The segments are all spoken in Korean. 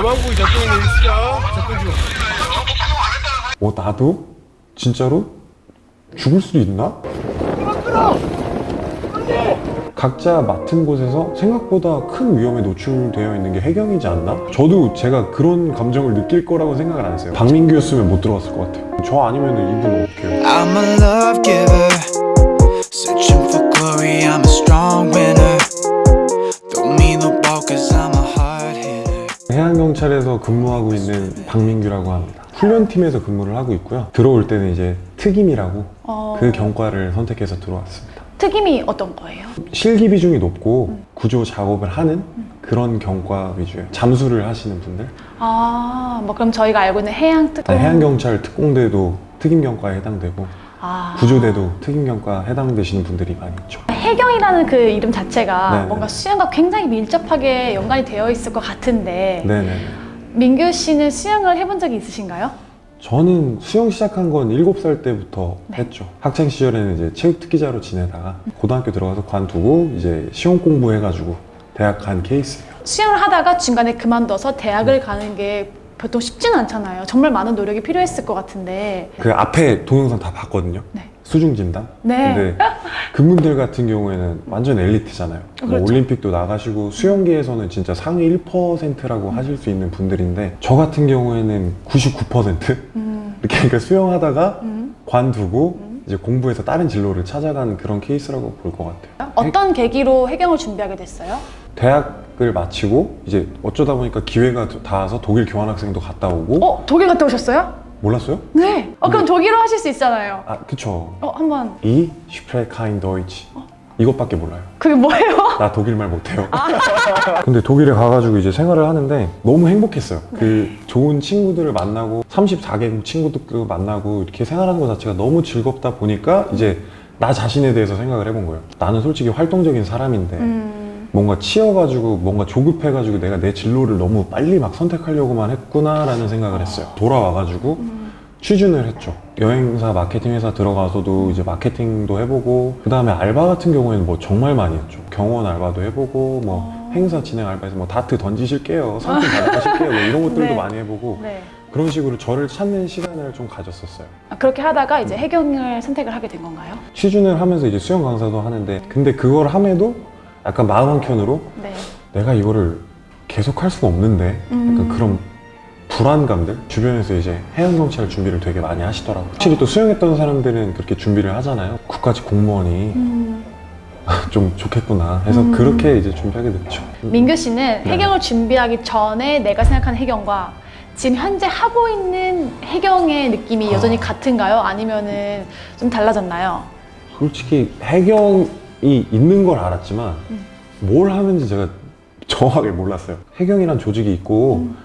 가만보기 작전이네 일시야 작전 중어 나도? 진짜로? 죽을 수도 있나? 각자 맡은 곳에서 생각보다 큰 위험에 노출되어 있는 게 해경이지 않나? 저도 제가 그런 감정을 느낄 거라고 생각을 안 했어요 박민규였으면 못 들어갔을 것 같아요 저 아니면 이분 어떻게 해요? 해양경찰에서 근무하고 있는 박민규라고 합니다. 훈련팀에서 근무를 하고 있고요. 들어올 때는 이제 특임이라고 어, 그 경과를 선택해서 들어왔습니다. 특임이 어떤 거예요? 실기 비중이 높고 구조 작업을 하는 그런 경과 위주예요. 잠수를 하시는 분들. 아, 뭐 그럼 저희가 알고 있는 해양 특 해양경찰 특공대도 특임 경과에 해당되고 아, 구조대도 특임경과 해당되시는 분들이 많이 있죠. 해경이라는 그 이름 자체가 네네. 뭔가 수영과 굉장히 밀접하게 연관이 되어 있을 것 같은데 네네 민규 씨는 수영을 해본 적이 있으신가요? 저는 수영 시작한 건 7살 때부터 네. 했죠 학창 시절에는 이제 체육특기자로 지내다가 고등학교 들어가서 관두고 이제 시험 공부해가지고 대학 간 케이스예요 수영을 하다가 중간에 그만둬서 대학을 가는 게 보통 쉽지는 않잖아요. 정말 많은 노력이 필요했을 것 같은데 그 앞에 동영상 다 봤거든요 네. 수중 진단 네. 근데 그분들 같은 경우에는 완전 엘리트잖아요. 뭐 그렇죠. 올림픽도 나가시고 수영계에서는 진짜 상위 1%라고 하실 수 있는 분들인데 저 같은 경우에는 99% 음, 이렇게 그러니까 수영하다가 음. 관두고 이제 공부해서 다른 진로를 찾아가는 그런 케이스라고 볼 것 같아요. 어떤 계기로 해경을 준비하게 됐어요? 대학 을 마치고 이제 어쩌다 보니까 기회가 닿아서 독일 교환학생도 갔다 오고 어, 독일 갔다 오셨어요? 몰랐어요? 네. 어, 그럼 독일어 하실 수 있잖아요. 아 그쵸. 어, 한번 이 스프레카인 도이치 이것밖에 몰라요. 그게 뭐예요? 나 독일말 못해요. 근데 독일에 가가지고 이제 생활을 하는데 너무 행복했어요. 그 좋은 친구들을 만나고 34개국 친구들도 만나고 이렇게 생활하는 것 자체가 너무 즐겁다 보니까 이제 나 자신에 대해서 생각을 해본 거예요. 나는 솔직히 활동적인 사람인데 음, 뭔가 치여가지고 뭔가 조급해가지고 내가 내 진로를 너무 빨리 막 선택하려고만 했구나라는 생각을 했어요. 돌아와가지고 취준을 했죠. 여행사 마케팅 회사 들어가서도 이제 마케팅도 해보고 그 다음에 알바 같은 경우에는 뭐 정말 많이 했죠. 경원 알바도 해보고 뭐 행사 진행 알바에서 뭐 다트 던지실게요, 상품 받아가실게요, 뭐 이런 것들도 네. 많이 해보고 네. 그런 식으로 저를 찾는 시간을 좀 가졌었어요. 아, 그렇게 하다가 이제 해경을 선택을 하게 된 건가요? 취준을 하면서 이제 수영 강사도 하는데 근데 그걸 함에도 약간 마음 한켠으로 네. 내가 이거를 계속 할 수는 없는데 약간 음. 그런 불안감들 주변에서 이제 해양경찰 준비를 되게 많이 하시더라고요 확실히 또 수영했던 사람들은 그렇게 준비를 하잖아요 국가직 공무원이 음, 좀 좋겠구나 해서 음. 그렇게 이제 준비하게 됐죠 민규 씨는 네. 해경을 준비하기 전에 내가 생각하는 해경과 지금 현재 하고 있는 해경의 느낌이 아. 여전히 같은가요? 아니면 은 좀 달라졌나요? 솔직히 해경이 있는 걸 알았지만 음. 뭘 하는지 제가 정확하게 몰랐어요 해경이란 조직이 있고 음.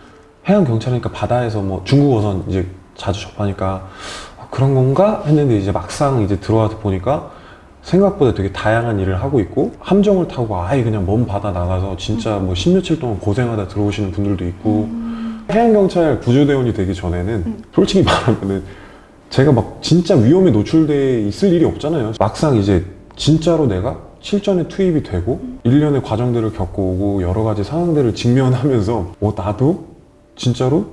해양경찰이니까 바다에서 뭐 중국어선 이제 자주 접하니까 아, 그런 건가 했는데 이제 막상 이제 들어와서 보니까 생각보다 되게 다양한 일을 하고 있고 함정을 타고 아예 그냥 먼 바다 나가서 진짜 뭐 십 며칠 동안 고생하다 들어오시는 분들도 있고 해양경찰 구조대원이 되기 전에는 음. 솔직히 말하면은 제가 막 진짜 위험에 노출돼 있을 일이 없잖아요 막상 이제 진짜로 내가 실전에 투입이 되고 일련의 과정들을 겪어오고 여러 가지 상황들을 직면하면서 어 나도 진짜로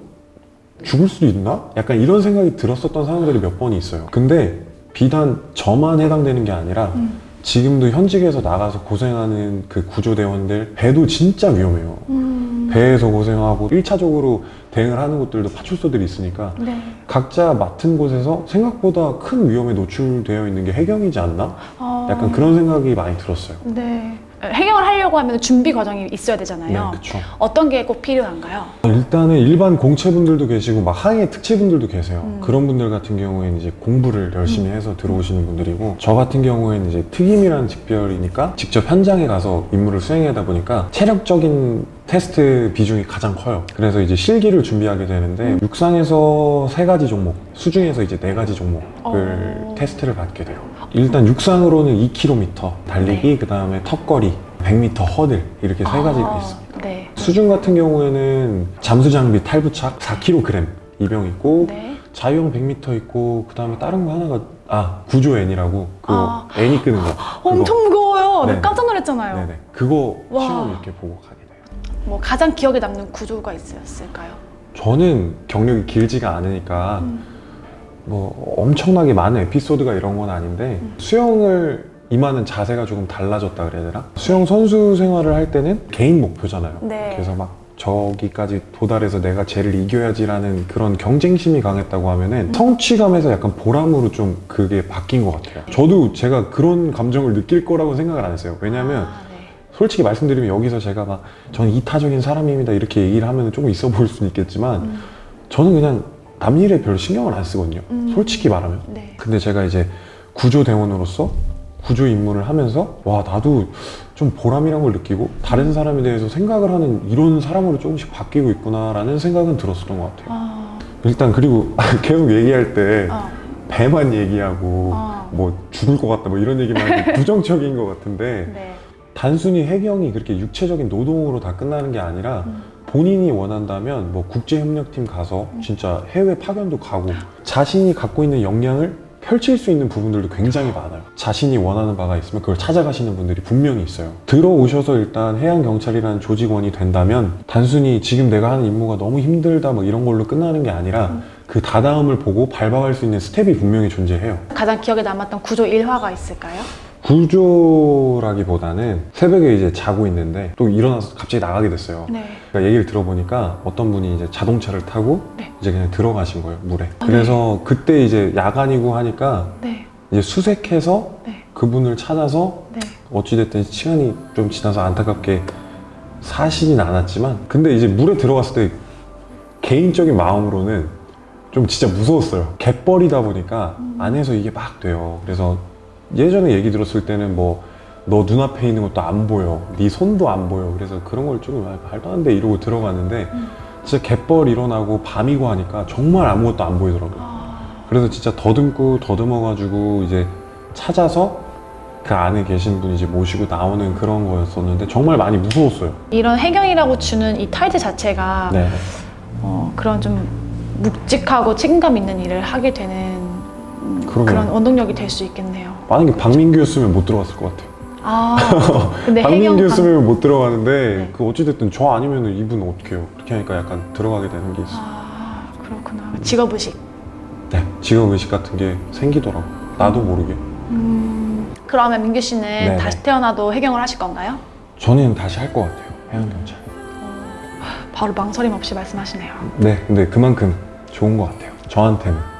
죽을 수도 있나? 약간 이런 생각이 들었었던 상황들이 몇 번이 있어요 근데 비단 저만 해당되는 게 아니라 음. 지금도 현직에서 나가서 고생하는 그 구조대원들 배도 진짜 위험해요 음, 배에서 고생하고 1차적으로 대응을 하는 곳들도 파출소들이 있으니까 네. 각자 맡은 곳에서 생각보다 큰 위험에 노출되어 있는 게 해경이지 않나? 어, 약간 그런 생각이 많이 들었어요 네. 해경을 하려고 하면 준비 과정이 있어야 되잖아요. 네 그쵸 어떤 게 꼭 필요한가요? 일단은 일반 공채분들도 계시고 막 항해 특채분들도 계세요. 음. 그런 분들 같은 경우에는 이제 공부를 열심히 해서 들어오시는 분들이고 저 같은 경우에는 이제 특임이라는 직별이니까 직접 현장에 가서 임무를 수행하다 보니까 체력적인 테스트 비중이 가장 커요. 그래서 이제 실기를 준비하게 되는데 음. 육상에서 세 가지 종목, 수중에서 이제 네 가지 종목을 어. 테스트를 받게 돼요. 일단 육상으로는 2km 달리기, 그 다음에 턱걸이, 100m 허들 이렇게 세 가지가 아, 있습니다. 네. 수중 같은 경우에는 잠수 장비 탈부착 4kg 이병 있고 네. 자유형 100m 있고 그 다음에 다른 거 하나가 아 구조 N이라고 그 아. N이 끄는 거 그거. 엄청 무거워요. 네, 네. 깜짝 놀랐잖아요. 네네 그거 와. 시험 이렇게 보고 가게 돼요 뭐 가장 기억에 남는 구조가 있었을까요? 저는 경력이 길지가 않으니까 뭐 엄청나게 많은 에피소드가 이런 건 아닌데 수영을 임하는 자세가 조금 달라졌다 그래야 되나? 수영 선수 생활을 할 때는 개인 목표잖아요. 네. 그래서 막 저기까지 도달해서 내가 쟤를 이겨야지라는 그런 경쟁심이 강했다고 하면은 성취감에서 약간 보람으로 좀 그게 바뀐 것 같아요. 저도 제가 그런 감정을 느낄 거라고 생각을 안 했어요. 왜냐면 아, 네. 솔직히 말씀드리면 여기서 제가 막 저는 이타적인 사람입니다 이렇게 얘기를 하면 조금 있어 보일 수는 있겠지만 음. 저는 그냥 남 일에 별로 신경을 안 쓰거든요. 음. 솔직히 말하면. 네. 근데 제가 이제 구조대원으로서 구조 임무를 하면서 와 나도 좀 보람이란 걸 느끼고 다른 사람에 대해서 생각을 하는 이런 사람으로 조금씩 바뀌고 있구나라는 생각은 들었었던 것 같아요. 아, 일단 그리고 계속 얘기할 때 어. 배만 얘기하고 어. 뭐 죽을 것 같다 뭐 이런 얘기만 하기 부정적인 것 같은데 네. 단순히 해경이 그렇게 육체적인 노동으로 다 끝나는 게 아니라 음. 본인이 원한다면 뭐 국제협력팀 가서 진짜 해외 파견도 가고 자신이 갖고 있는 역량을 펼칠 수 있는 부분들도 굉장히 많아요. 자신이 원하는 바가 있으면 그걸 찾아가시는 분들이 분명히 있어요. 들어오셔서 일단 해양경찰이라는 조직원이 된다면 단순히 지금 내가 하는 임무가 너무 힘들다 뭐 이런 걸로 끝나는 게 아니라 그 다다음을 보고 밟아갈 수 있는 스텝이 분명히 존재해요. 가장 기억에 남았던 구조 일화가 있을까요? 구조라기보다는 새벽에 이제 자고 있는데 또 일어나서 갑자기 나가게 됐어요. 네. 그러니까 얘기를 들어보니까 어떤 분이 이제 자동차를 타고 네. 이제 그냥 들어가신 거예요 물에. 아, 그래서 그때 이제 야간이고 하니까 네. 이제 수색해서 네. 그분을 찾아서 네. 어찌됐든 시간이 좀 지나서 안타깝게 사시진 않았지만 근데 이제 물에 들어갔을 때 개인적인 마음으로는 좀 진짜 무서웠어요. 갯벌이다 보니까 안에서 이게 막 돼요. 그래서 예전에 얘기 들었을 때는 뭐 너 눈앞에 있는 것도 안 보여. 네 손도 안 보여. 그래서 그런 걸 조금 아, 말도 안 돼 이러고 들어갔는데 진짜 갯벌 일어나고 밤이고 하니까 정말 아무것도 안 보이더라고요. 아, 그래서 진짜 더듬고 더듬어 가지고 이제 찾아서 그 안에 계신 분이 이제 모시고 나오는 그런 거였었는데 정말 많이 무서웠어요. 이런 해경이라고 주는 이 타이틀 자체가 네. 어, 그런 좀 묵직하고 책임감 있는 일을 하게 되는 음. 그런 원동력이 될 수 있겠네요. 만약에 박민규였으면 못 들어갔을 것 같아요. 아, 근데. 박민규였으면 못 들어가는데 네. 그 어찌됐든 저 아니면 이분 어떻게 해요? 그렇게 하니까 약간 들어가게 되는 게 있어요. 아, 그렇구나. 직업의식. 네. 직업의식 같은 게 생기더라고. 나도 모르게. 음, 그러면 민규 씨는 네네. 다시 태어나도 해경을 하실 건가요? 저는 다시 할 것 같아요. 해양경찰. 바로 망설임 없이 말씀하시네요. 네. 근데 그만큼 좋은 것 같아요. 저한테는.